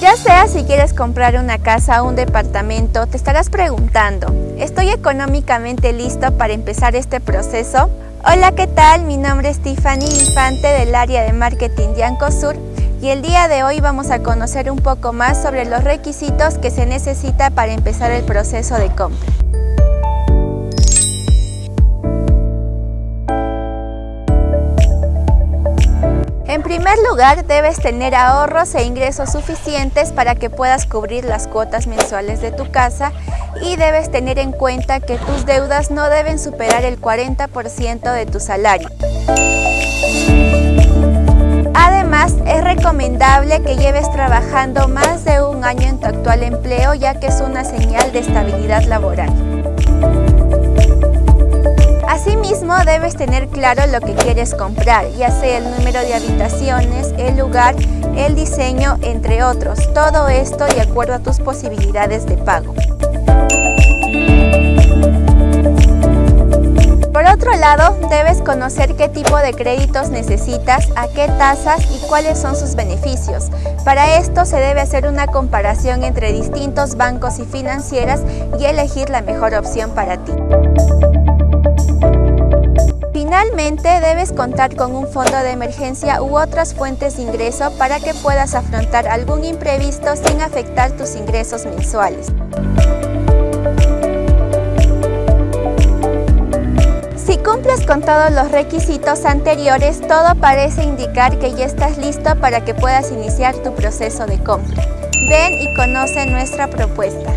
Ya sea si quieres comprar una casa o un departamento, te estarás preguntando, ¿estoy económicamente listo para empezar este proceso? Hola, ¿qué tal? Mi nombre es Tiffany Infante del área de marketing de Ancosur y el día de hoy vamos a conocer un poco más sobre los requisitos que se necesita para empezar el proceso de compra. En primer lugar, debes tener ahorros e ingresos suficientes para que puedas cubrir las cuotas mensuales de tu casa y debes tener en cuenta que tus deudas no deben superar el 40% de tu salario. Además, es recomendable que lleves trabajando más de un año en tu actual empleo ya que es una señal de estabilidad laboral. Asimismo, debes tener claro lo que quieres comprar, ya sea el número de habitaciones, el lugar, el diseño, entre otros. Todo esto de acuerdo a tus posibilidades de pago. Por otro lado, debes conocer qué tipo de créditos necesitas, a qué tasas y cuáles son sus beneficios. Para esto se debe hacer una comparación entre distintos bancos y financieras y elegir la mejor opción para ti. Debes contar con un fondo de emergencia u otras fuentes de ingreso para que puedas afrontar algún imprevisto sin afectar tus ingresos mensuales. Si cumples con todos los requisitos anteriores, todo parece indicar que ya estás listo para que puedas iniciar tu proceso de compra. Ven y conoce nuestra propuesta.